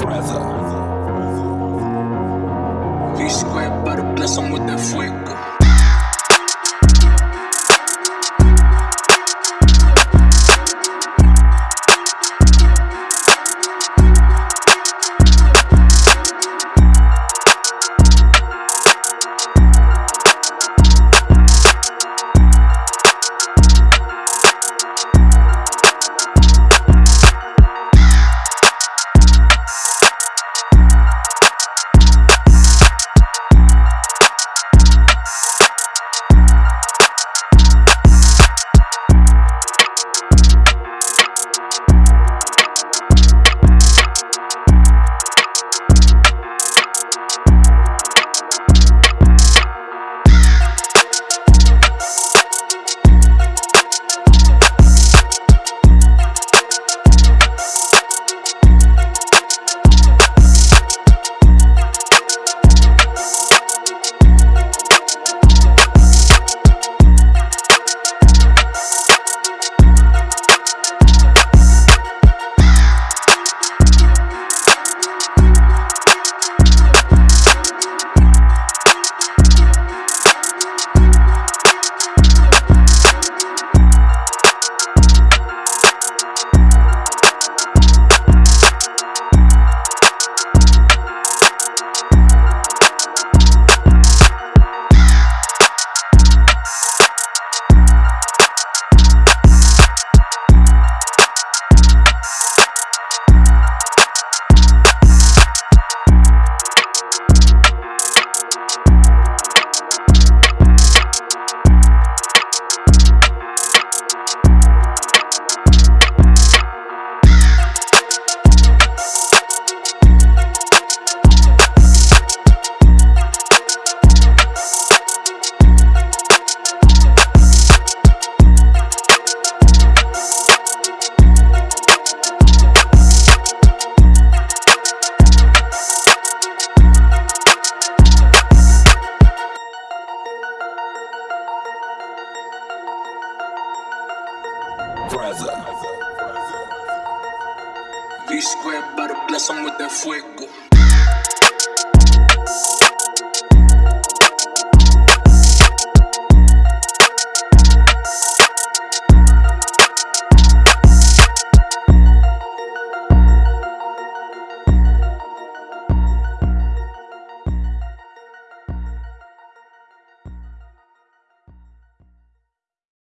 brother. V squared, but bless him with that fuego. Brother. V squared, but bless him with that fuego.